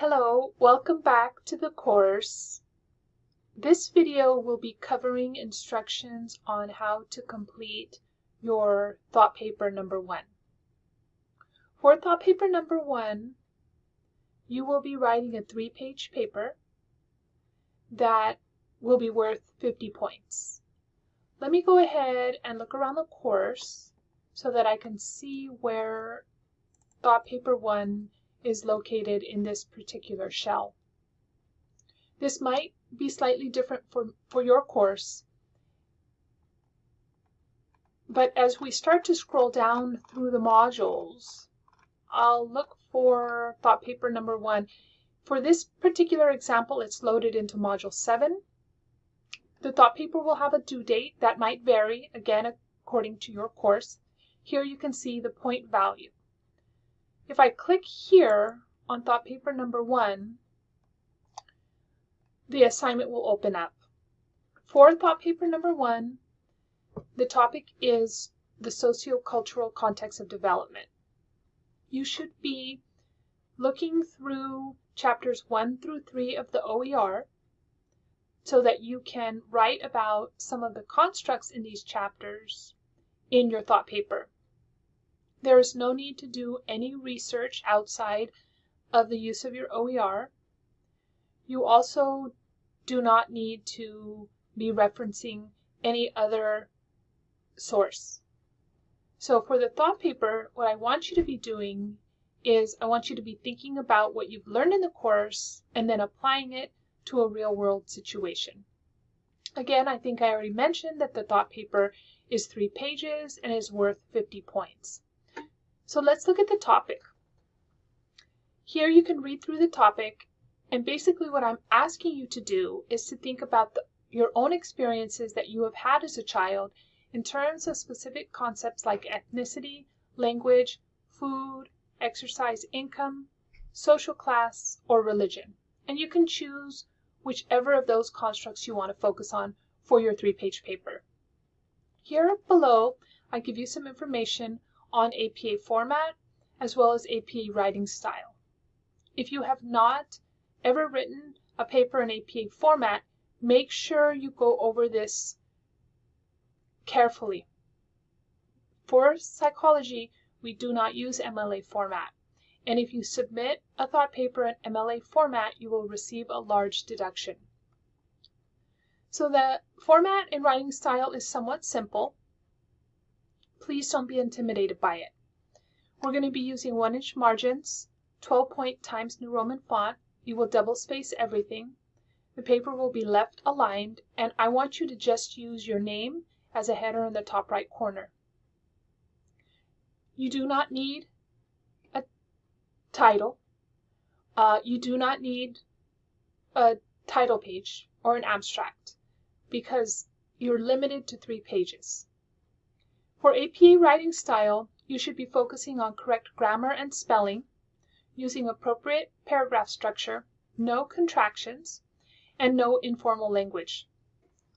Hello, welcome back to the course. This video will be covering instructions on how to complete your thought paper number one. For thought paper number one, you will be writing a three-page paper that will be worth 50 points. Let me go ahead and look around the course so that I can see where thought paper one is located in this particular shell. This might be slightly different for, for your course, but as we start to scroll down through the modules, I'll look for thought paper number one. For this particular example, it's loaded into module seven. The thought paper will have a due date that might vary, again, according to your course. Here you can see the point value. If I click here on thought paper number one, the assignment will open up. For thought paper number one, the topic is the sociocultural context of development. You should be looking through chapters one through three of the OER so that you can write about some of the constructs in these chapters in your thought paper. There is no need to do any research outside of the use of your OER. You also do not need to be referencing any other source. So for the thought paper, what I want you to be doing is I want you to be thinking about what you've learned in the course and then applying it to a real world situation. Again, I think I already mentioned that the thought paper is three pages and is worth 50 points. So let's look at the topic. Here you can read through the topic and basically what I'm asking you to do is to think about the, your own experiences that you have had as a child in terms of specific concepts like ethnicity, language, food, exercise income, social class, or religion. And you can choose whichever of those constructs you want to focus on for your three-page paper. Here below, I give you some information on APA format as well as APA writing style. If you have not ever written a paper in APA format, make sure you go over this carefully. For psychology, we do not use MLA format. And if you submit a thought paper in MLA format, you will receive a large deduction. So the format and writing style is somewhat simple. Please don't be intimidated by it. We're going to be using 1 inch margins, 12 point times New Roman font. You will double space everything. The paper will be left aligned and I want you to just use your name as a header in the top right corner. You do not need a title. Uh, you do not need a title page or an abstract because you're limited to three pages. For APA writing style, you should be focusing on correct grammar and spelling, using appropriate paragraph structure, no contractions, and no informal language.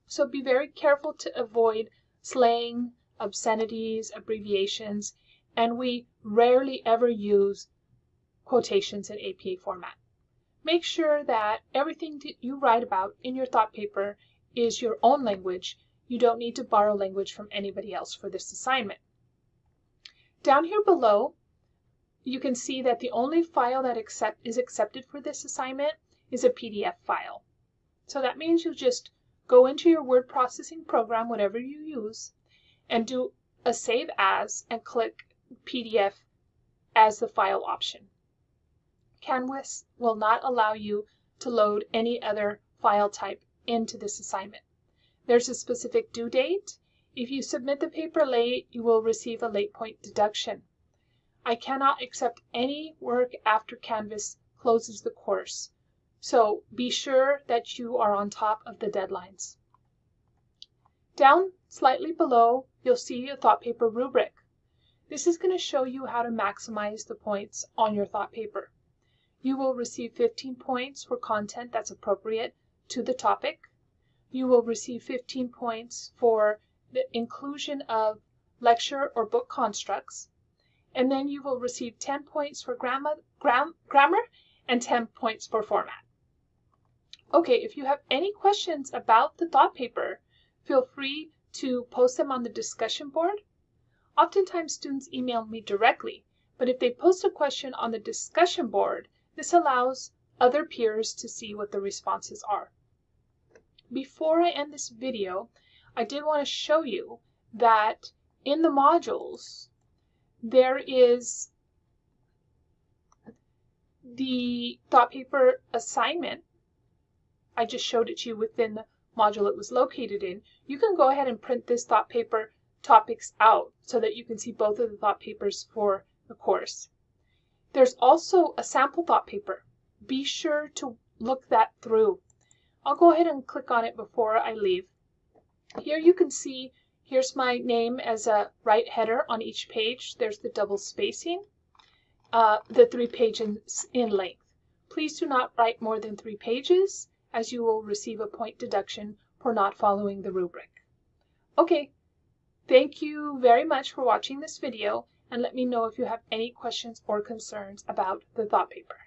So be very careful to avoid slang, obscenities, abbreviations, and we rarely ever use quotations in APA format. Make sure that everything that you write about in your thought paper is your own language you don't need to borrow language from anybody else for this assignment. Down here below, you can see that the only file that is accepted for this assignment is a PDF file. So that means you just go into your word processing program, whatever you use, and do a save as and click PDF as the file option. Canvas will not allow you to load any other file type into this assignment. There's a specific due date. If you submit the paper late, you will receive a late point deduction. I cannot accept any work after Canvas closes the course, so be sure that you are on top of the deadlines. Down slightly below, you'll see a thought paper rubric. This is going to show you how to maximize the points on your thought paper. You will receive 15 points for content that's appropriate to the topic you will receive 15 points for the inclusion of lecture or book constructs. And then you will receive 10 points for grammar, gram, grammar and 10 points for format. Okay, if you have any questions about the thought paper, feel free to post them on the discussion board. Oftentimes students email me directly, but if they post a question on the discussion board, this allows other peers to see what the responses are. Before I end this video, I did want to show you that in the modules, there is the thought paper assignment. I just showed it to you within the module it was located in. You can go ahead and print this thought paper topics out so that you can see both of the thought papers for the course. There's also a sample thought paper. Be sure to look that through. I'll go ahead and click on it before I leave. Here you can see, here's my name as a right header on each page. There's the double spacing, uh, the three pages in length. Please do not write more than three pages as you will receive a point deduction for not following the rubric. Okay, thank you very much for watching this video and let me know if you have any questions or concerns about the thought paper.